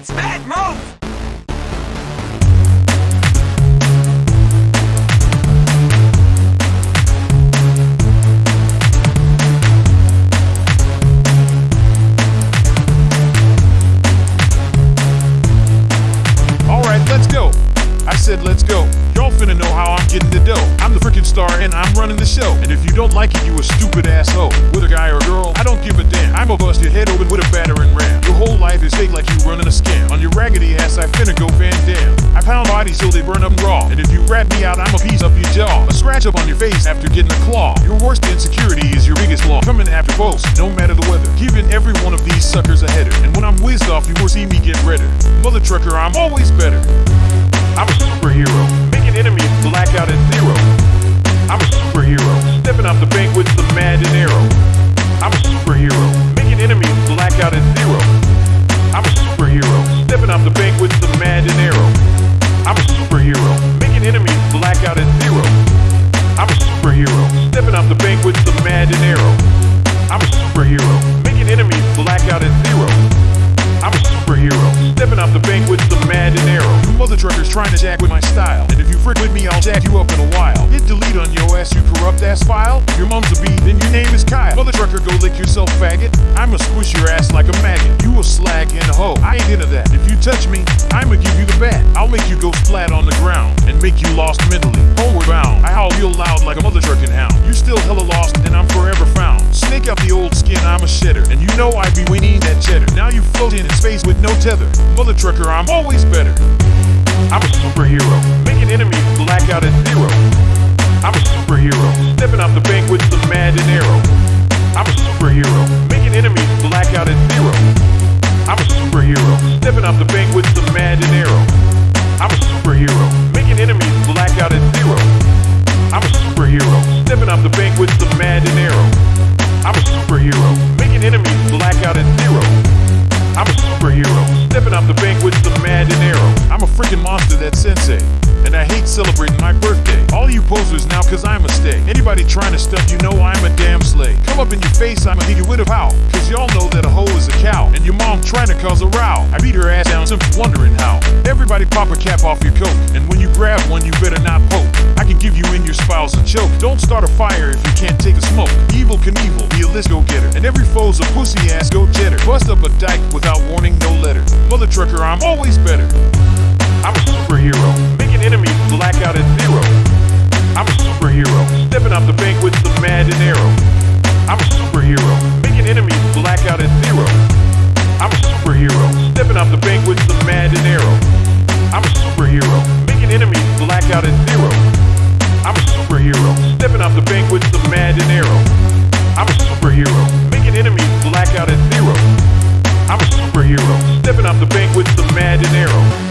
It's bad move! Alright, let's go. I said let's go. Y'all finna know how I'm getting the dough. I'm the freaking star and I'm running the show. And if you don't like it, you a stupid asshole. With a guy or a girl, I don't give a damn. I'ma bust your head open with a battering ram. Your whole life is fake like you running a scam. On your raggedy ass, I finna go Van Damme. I pound bodies till they burn up raw. And if you rat me out, I'ma piece up your jaw. A scratch up on your face after getting a claw. Your worst insecurity is your biggest flaw. Coming after both, no matter the weather. Giving every one of these suckers a header. And when I'm whizzed off, you will see me get redder. Mother trucker, I'm always better. I'm a superhero, enemies black out at zero. I'm a superhero, stepping out the bank with some mad and arrow. I'm a superhero, making enemies black out at zero. I'm a superhero, stepping out the bank with some mad and arrow. I'm a superhero, making enemies black out at zero. I'm a superhero, stepping out the bank with some mad and arrow. I'm a superhero, stepping out the bank with some mad and arrow. You mother truckers trying to jack with my style. And if you frick with me, I'll jack you up in a while. Hit delete on your ass, you corrupt ass file. Your mom's a bee, then your name is Kyle. Mother trucker, go lick yourself, faggot. I'ma squish your ass like a maggot. You a slag and a hoe. I ain't into that. If you touch me, I'ma give you the bat. I'll make you go flat on the ground and make you lost mentally. Homeward bound. I howl real loud like a mother trucking hound. You still hella lost, and I'm forever found. Snake out the old skin, I'm a shedder. Tether. Mother trucker, I'm always better. I'm a superhero, making enemies black out at zero. I'm a superhero, stepping out the bank with some mad arrow. I'm a superhero, monster, that sensei. And I hate celebrating my birthday. All you posers now, cause I'm a stay. Anybody trying to stuff, you know I'm a damn slay. Come up in your face, I'ma hit you with a pow. Cause y'all know that a hoe is a cow. And your mom trying to cause a row. I beat her ass down, simply wondering how. Everybody pop a cap off your coat. And when you grab one, you better not poke. I can give you in your spouse a choke. Don't start a fire if you can't take a smoke. Evel Knievel, be a list go getter. And every foe's a pussy ass go jetter. Bust up a dyke without warning, no letter. Mother trucker, I'm always better. I'm a superhero, making enemies black out at zero. I'm a superhero, stepping out the bank with some mad dinero. I'm a superhero, making enemies black out at zero. I'm a superhero, stepping out the bank with some mad dinero. I'm a superhero, making enemies black out at zero. I'm a superhero, stepping out the bank with some mad dinero. I'm a superhero, making enemies black out at zero. I'm a superhero, stepping out the bank with some mad dinero.